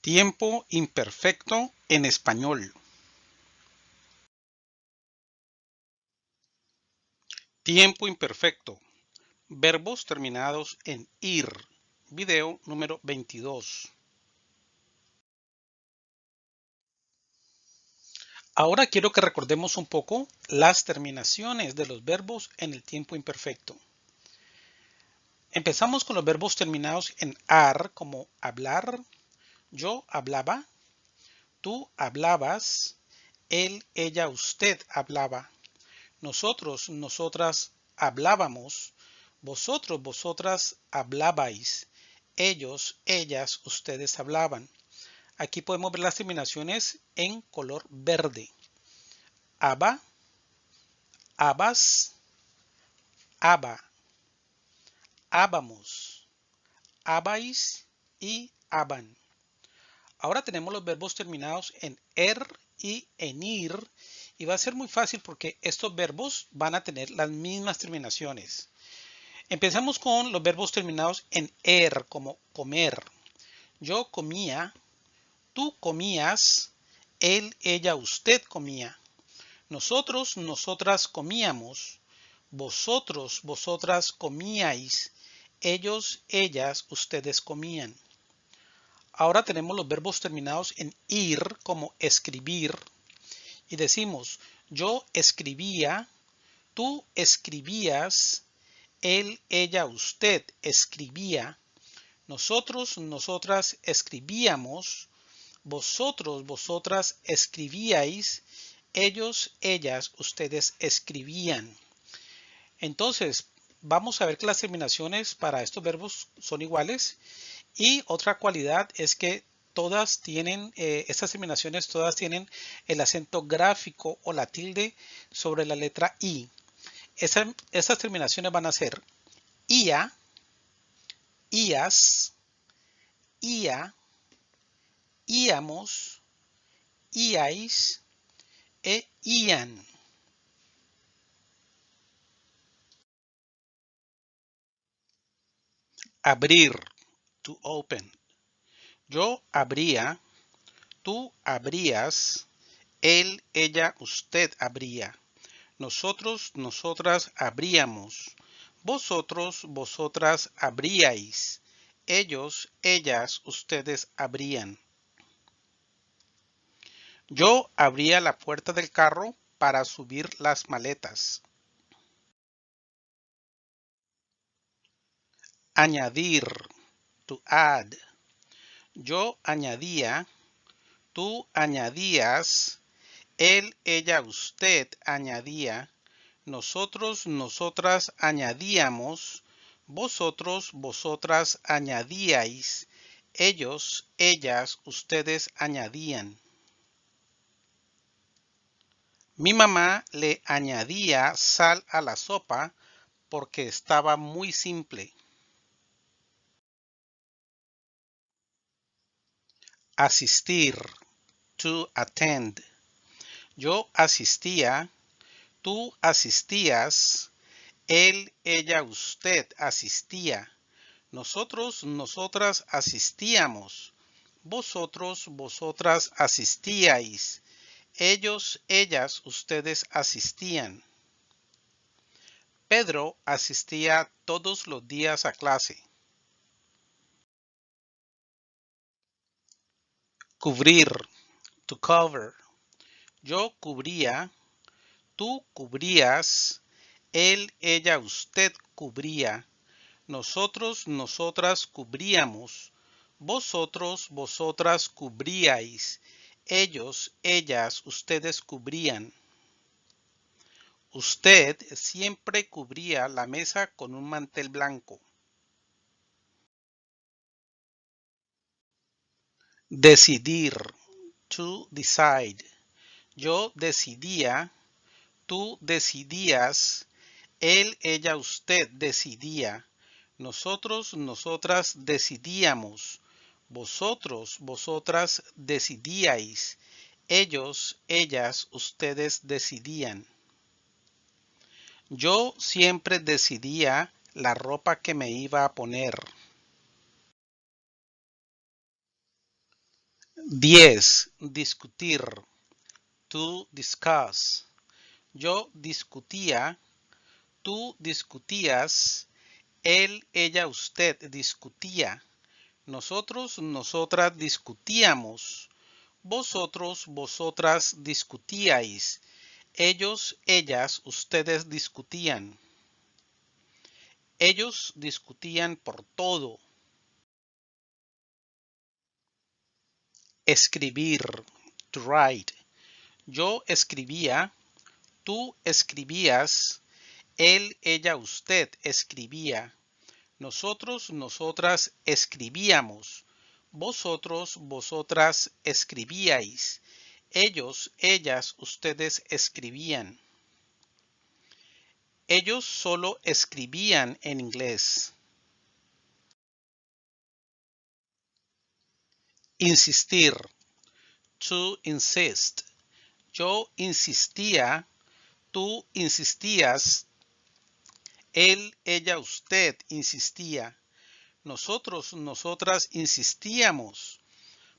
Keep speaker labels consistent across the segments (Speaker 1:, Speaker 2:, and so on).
Speaker 1: Tiempo imperfecto en español. Tiempo imperfecto. Verbos terminados en ir. Video número 22. Ahora quiero que recordemos un poco las terminaciones de los verbos en el tiempo imperfecto. Empezamos con los verbos terminados en ar como hablar, yo hablaba, tú hablabas, él, ella, usted hablaba, nosotros, nosotras hablábamos, vosotros, vosotras hablabais, ellos, ellas, ustedes hablaban. Aquí podemos ver las terminaciones en color verde. Aba, abas, aba, habamos, habais y aban. Ahora tenemos los verbos terminados en er y en ir y va a ser muy fácil porque estos verbos van a tener las mismas terminaciones. Empezamos con los verbos terminados en er como comer. Yo comía, tú comías, él, ella, usted comía. Nosotros, nosotras comíamos. Vosotros, vosotras comíais. Ellos, ellas, ustedes comían. Ahora tenemos los verbos terminados en ir como escribir y decimos yo escribía, tú escribías, él, ella, usted escribía, nosotros, nosotras escribíamos, vosotros, vosotras escribíais, ellos, ellas, ustedes escribían. Entonces, vamos a ver que las terminaciones para estos verbos son iguales y otra cualidad es que todas tienen, eh, estas terminaciones todas tienen el acento gráfico o la tilde sobre la letra I. estas terminaciones van a ser IA, IAS, IA, IAMOS, IAIS e IAN. Abrir to open. Yo habría, tú habrías, él, ella, usted habría. Nosotros, nosotras habríamos. Vosotros, vosotras habríais. Ellos, ellas, ustedes habrían. Yo abría la puerta del carro para subir las maletas. Añadir to add. Yo añadía, tú añadías, él, ella, usted añadía, nosotros, nosotras añadíamos, vosotros, vosotras añadíais, ellos, ellas, ustedes añadían. Mi mamá le añadía sal a la sopa porque estaba muy simple. Asistir, to attend. Yo asistía, tú asistías, él, ella, usted asistía. Nosotros, nosotras asistíamos. Vosotros, vosotras asistíais. Ellos, ellas, ustedes asistían. Pedro asistía todos los días a clase. Cubrir. To cover. Yo cubría. Tú cubrías. Él, ella, usted cubría. Nosotros, nosotras cubríamos. Vosotros, vosotras cubríais. Ellos, ellas, ustedes cubrían. Usted siempre cubría la mesa con un mantel blanco. Decidir. To decide. Yo decidía. Tú decidías. Él, ella, usted decidía. Nosotros, nosotras decidíamos. Vosotros, vosotras decidíais. Ellos, ellas, ustedes decidían. Yo siempre decidía la ropa que me iba a poner. 10. Discutir. To discuss. Yo discutía. Tú discutías. Él, ella, usted discutía. Nosotros, nosotras discutíamos. Vosotros, vosotras discutíais. Ellos, ellas, ustedes discutían. Ellos discutían por todo. Escribir, to write. Yo escribía, tú escribías, él, ella, usted escribía. Nosotros, nosotras escribíamos. Vosotros, vosotras escribíais. Ellos, ellas, ustedes escribían. Ellos solo escribían en inglés. Insistir. To insist. Yo insistía. Tú insistías. Él, ella, usted insistía. Nosotros, nosotras insistíamos.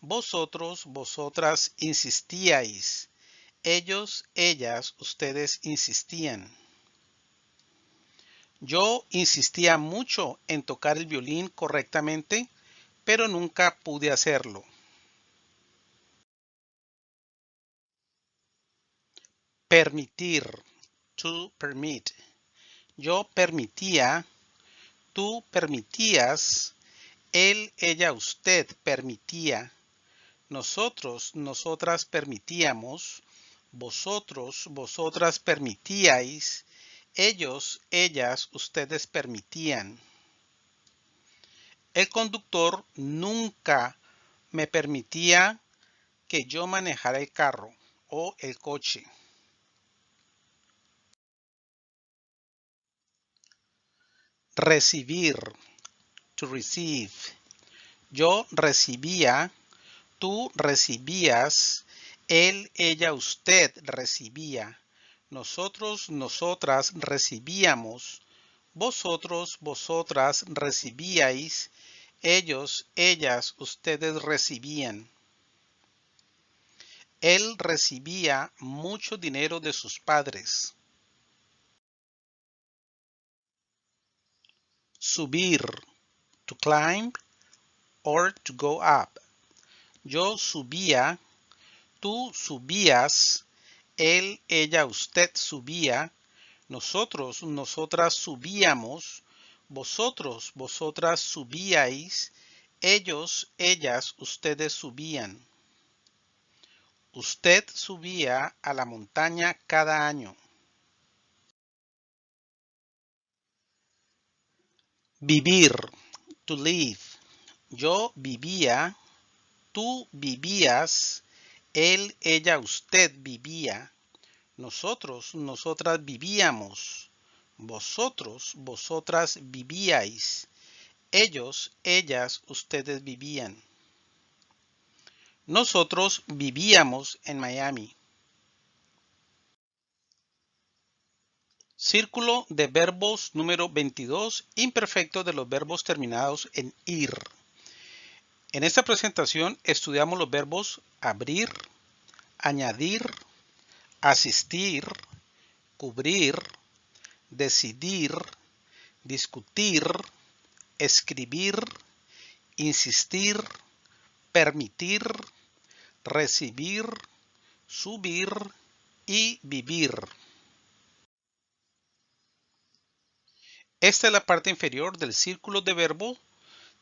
Speaker 1: Vosotros, vosotras insistíais. Ellos, ellas, ustedes insistían. Yo insistía mucho en tocar el violín correctamente, pero nunca pude hacerlo. Permitir. To permit. Yo permitía, tú permitías, él, ella, usted permitía, nosotros, nosotras permitíamos, vosotros, vosotras permitíais, ellos, ellas, ustedes permitían. El conductor nunca me permitía que yo manejara el carro o el coche. Recibir. To receive. Yo recibía. Tú recibías. Él, ella, usted recibía. Nosotros, nosotras recibíamos. Vosotros, vosotras recibíais. Ellos, ellas, ustedes recibían. Él recibía mucho dinero de sus padres. subir, to climb or to go up. Yo subía, tú subías, él, ella, usted subía, nosotros, nosotras subíamos, vosotros, vosotras subíais, ellos, ellas, ustedes subían. Usted subía a la montaña cada año. Vivir, to live. Yo vivía, tú vivías, él, ella, usted vivía. Nosotros, nosotras vivíamos. Vosotros, vosotras vivíais. Ellos, ellas, ustedes vivían. Nosotros vivíamos en Miami. Círculo de verbos número 22, imperfecto de los verbos terminados en ir. En esta presentación estudiamos los verbos abrir, añadir, asistir, cubrir, decidir, discutir, escribir, insistir, permitir, recibir, subir y vivir. Esta es la parte inferior del círculo de verbos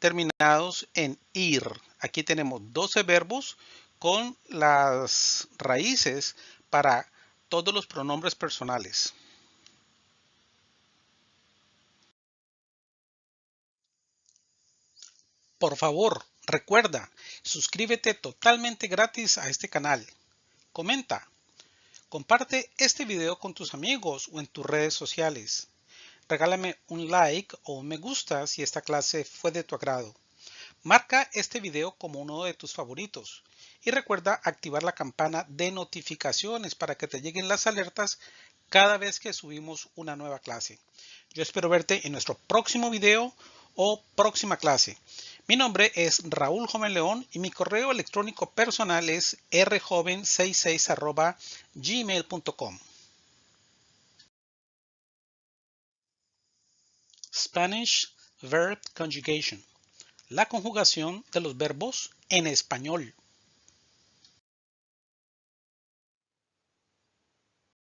Speaker 1: terminados en ir. Aquí tenemos 12 verbos con las raíces para todos los pronombres personales. Por favor, recuerda, suscríbete totalmente gratis a este canal. Comenta. Comparte este video con tus amigos o en tus redes sociales regálame un like o un me gusta si esta clase fue de tu agrado. Marca este video como uno de tus favoritos y recuerda activar la campana de notificaciones para que te lleguen las alertas cada vez que subimos una nueva clase. Yo espero verte en nuestro próximo video o próxima clase. Mi nombre es Raúl Joven León y mi correo electrónico personal es rjoven66 gmail.com. Spanish Verb Conjugation. La conjugación de los verbos en español.